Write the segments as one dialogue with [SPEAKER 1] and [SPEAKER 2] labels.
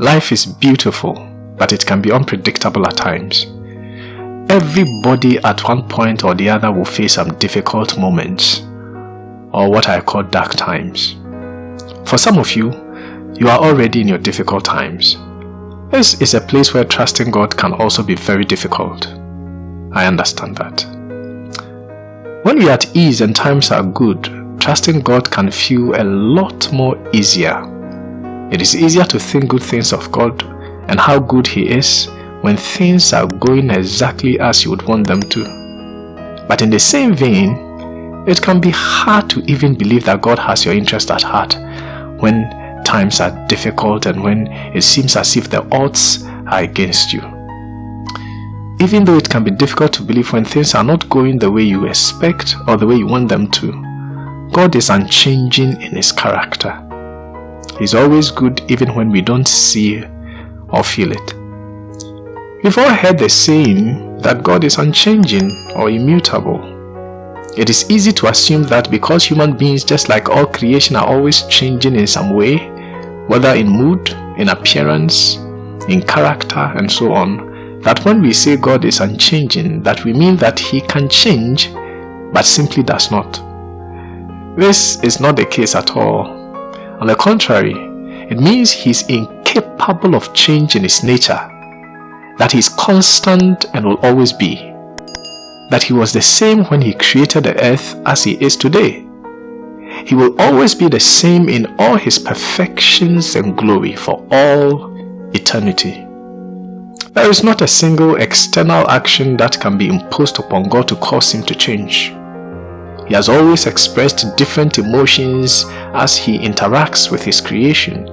[SPEAKER 1] Life is beautiful, but it can be unpredictable at times. Everybody at one point or the other will face some difficult moments, or what I call dark times. For some of you, you are already in your difficult times. This is a place where trusting God can also be very difficult. I understand that. When we are at ease and times are good, trusting God can feel a lot more easier. It is easier to think good things of God and how good He is when things are going exactly as you would want them to. But in the same vein, it can be hard to even believe that God has your interest at heart when times are difficult and when it seems as if the odds are against you. Even though it can be difficult to believe when things are not going the way you expect or the way you want them to, God is unchanging in His character. He's always good even when we don't see or feel it. We've all heard the saying that God is unchanging or immutable. It is easy to assume that because human beings, just like all creation, are always changing in some way, whether in mood, in appearance, in character, and so on, that when we say God is unchanging, that we mean that He can change, but simply does not. This is not the case at all. On the contrary, it means he is incapable of change in His nature that He is constant and will always be. That He was the same when He created the earth as He is today. He will always be the same in all His perfections and glory for all eternity. There is not a single external action that can be imposed upon God to cause Him to change. He has always expressed different emotions as He interacts with His creation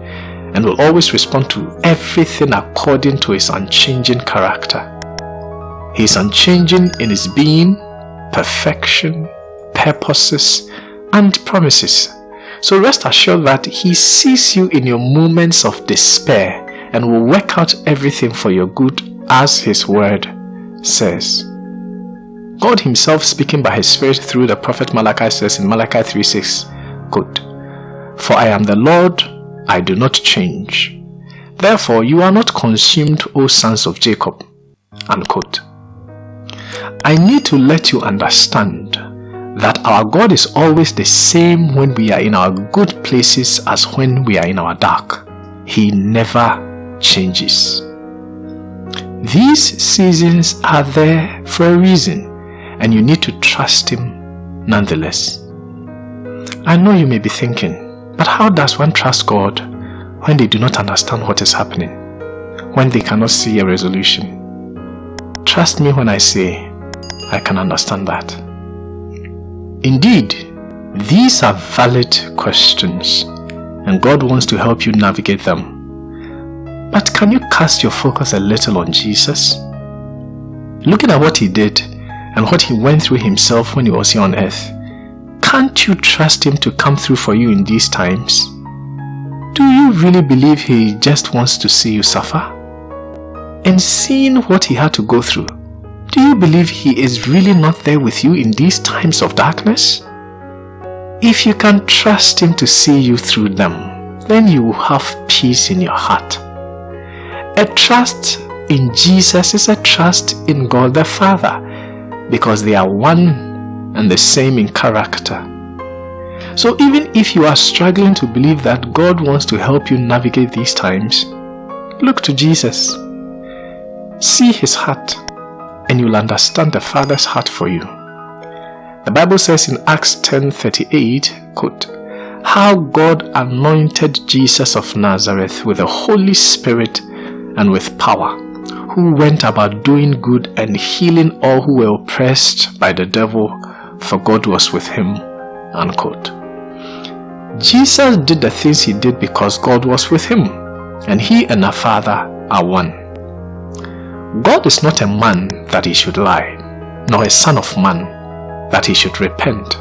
[SPEAKER 1] and will always respond to everything according to his unchanging character. He is unchanging in his being, perfection, purposes, and promises. So rest assured that he sees you in your moments of despair and will work out everything for your good as his word says. God himself speaking by his spirit through the prophet Malachi says in Malachi 3.6, quote, For I am the Lord I do not change. Therefore, you are not consumed, O sons of Jacob. Unquote. I need to let you understand that our God is always the same when we are in our good places as when we are in our dark. He never changes. These seasons are there for a reason and you need to trust Him nonetheless. I know you may be thinking, but how does one trust God when they do not understand what is happening? When they cannot see a resolution? Trust me when I say I can understand that. Indeed, these are valid questions and God wants to help you navigate them. But can you cast your focus a little on Jesus? Looking at what he did and what he went through himself when he was here on earth, can't you trust Him to come through for you in these times? Do you really believe He just wants to see you suffer? And seeing what He had to go through, do you believe He is really not there with you in these times of darkness? If you can trust Him to see you through them, then you will have peace in your heart. A trust in Jesus is a trust in God the Father because they are one and the same in character. So even if you are struggling to believe that God wants to help you navigate these times, look to Jesus. See his heart and you'll understand the Father's heart for you. The Bible says in Acts 10.38, quote, How God anointed Jesus of Nazareth with the Holy Spirit and with power, who went about doing good and healing all who were oppressed by the devil, for God was with him. Unquote. Jesus did the things he did because God was with him, and he and our Father are one. God is not a man that he should lie, nor a son of man that he should repent.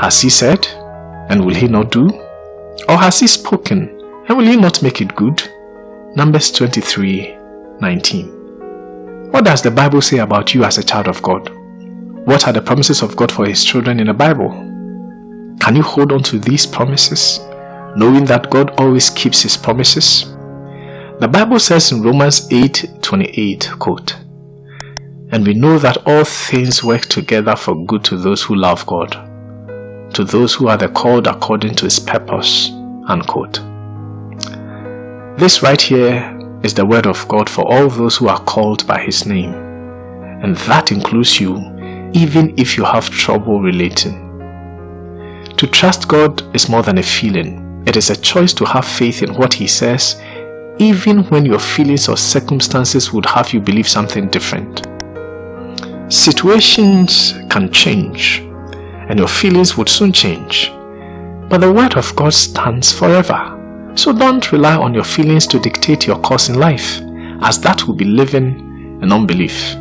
[SPEAKER 1] Has he said, and will he not do? Or has he spoken, and will he not make it good? Numbers 23, 19. What does the Bible say about you as a child of God? What are the promises of God for His children in the Bible? Can you hold on to these promises, knowing that God always keeps His promises? The Bible says in Romans 8:28, quote, And we know that all things work together for good to those who love God, to those who are the called according to his purpose, unquote. This right here is the word of God for all those who are called by his name. And that includes you, even if you have trouble relating. To trust God is more than a feeling. It is a choice to have faith in what he says even when your feelings or circumstances would have you believe something different. Situations can change and your feelings would soon change, but the Word of God stands forever. So don't rely on your feelings to dictate your course in life, as that will be living in unbelief.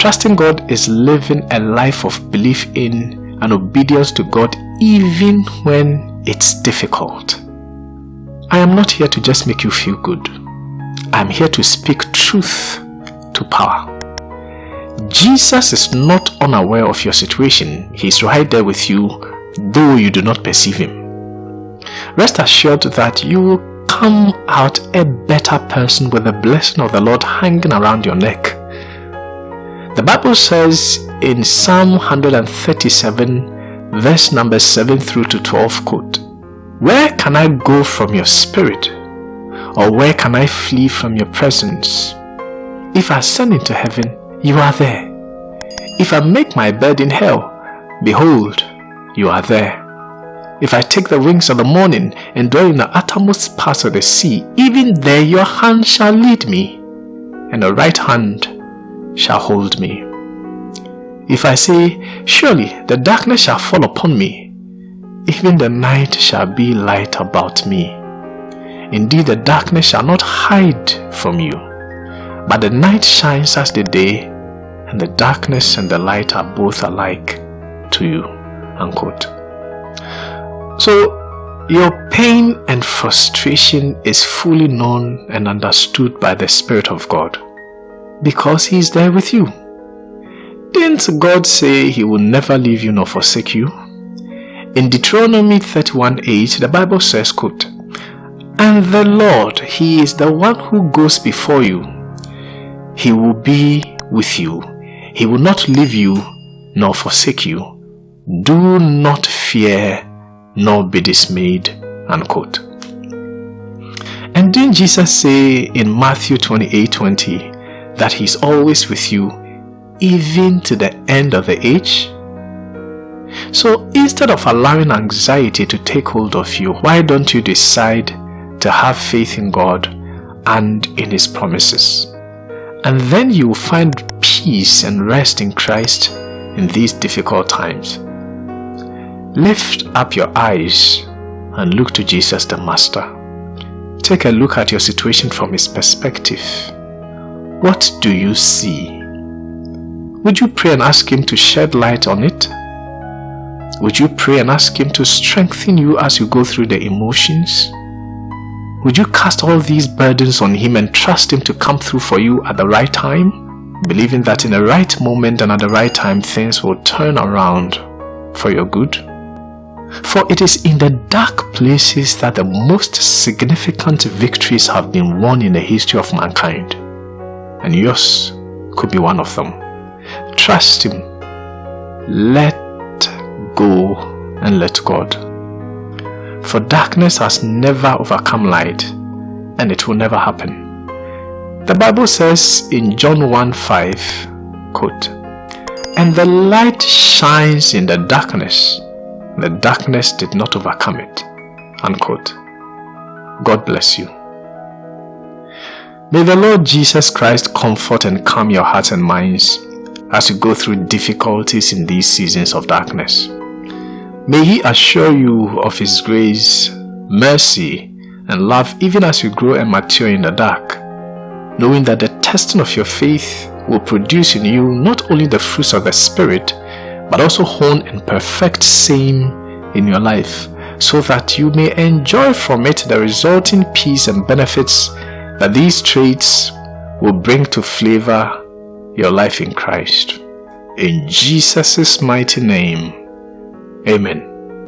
[SPEAKER 1] Trusting God is living a life of belief in and obedience to God even when it's difficult. I am not here to just make you feel good. I am here to speak truth to power. Jesus is not unaware of your situation. He is right there with you, though you do not perceive him. Rest assured that you will come out a better person with the blessing of the Lord hanging around your neck. The Bible says in Psalm 137 verse number 7 through to 12 quote, where can I go from your spirit? Or where can I flee from your presence? If I ascend into heaven, you are there. If I make my bed in hell, behold, you are there. If I take the wings of the morning and dwell in the uttermost parts of the sea, even there your hand shall lead me, and the right hand shall hold me. If I say, Surely the darkness shall fall upon me, even the night shall be light about me. Indeed, the darkness shall not hide from you, but the night shines as the day, and the darkness and the light are both alike to you. Unquote. So, your pain and frustration is fully known and understood by the Spirit of God because He is there with you. Didn't God say He will never leave you nor forsake you? In Deuteronomy 31 8, the Bible says, quote, And the Lord, He is the one who goes before you. He will be with you. He will not leave you nor forsake you. Do not fear nor be dismayed. Unquote. And didn't Jesus say in Matthew 28 20 that He's always with you even to the end of the age? So instead of allowing anxiety to take hold of you, why don't you decide to have faith in God and in His promises? And then you will find peace and rest in Christ in these difficult times. Lift up your eyes and look to Jesus the Master. Take a look at your situation from His perspective. What do you see? Would you pray and ask Him to shed light on it? Would you pray and ask Him to strengthen you as you go through the emotions? Would you cast all these burdens on Him and trust Him to come through for you at the right time? Believing that in the right moment and at the right time things will turn around for your good? For it is in the dark places that the most significant victories have been won in the history of mankind. And yours could be one of them. Trust Him. Let go and let God. For darkness has never overcome light and it will never happen. The Bible says in John 1 5, quote, And the light shines in the darkness, the darkness did not overcome it. Unquote. God bless you. May the Lord Jesus Christ comfort and calm your hearts and minds as you go through difficulties in these seasons of darkness. May He assure you of His grace, mercy, and love even as you grow and mature in the dark, knowing that the testing of your faith will produce in you not only the fruits of the Spirit, but also hone and perfect same in your life, so that you may enjoy from it the resulting peace and benefits that these traits will bring to flavor your life in Christ. In Jesus' mighty name, Amen.